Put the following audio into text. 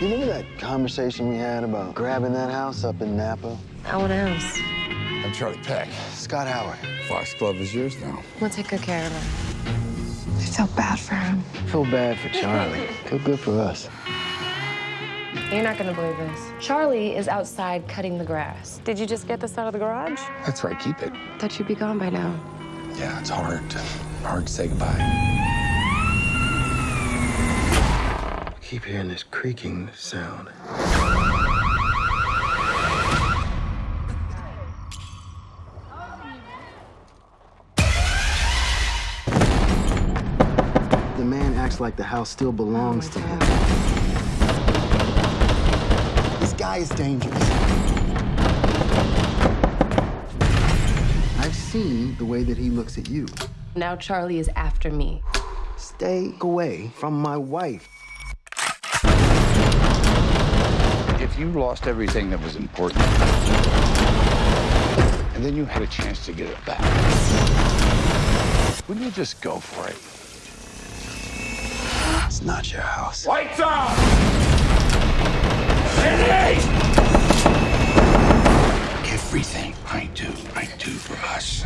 that conversation we had about grabbing that house up in Napa? I want a house. I'm Charlie Peck. Scott Howard. Foxglove is yours now. We'll take good care of her. I felt bad for him. I Feel bad for Charlie. Feel good for us. You're not gonna believe this. Charlie is outside cutting the grass. Did you just get this out of the garage? That's right, keep it. Thought you'd be gone by now. Yeah, it's hard hard to say goodbye. Keep hearing this creaking sound. The man acts like the house still belongs to him. This guy is dangerous. I've seen the way that he looks at you. Now Charlie is after me. Stay away from my wife. You lost everything that was important. And then you had a chance to get it back. Wouldn't you just go for it? It's not your house. Lights out! Cindy! Everything I do, I do for us.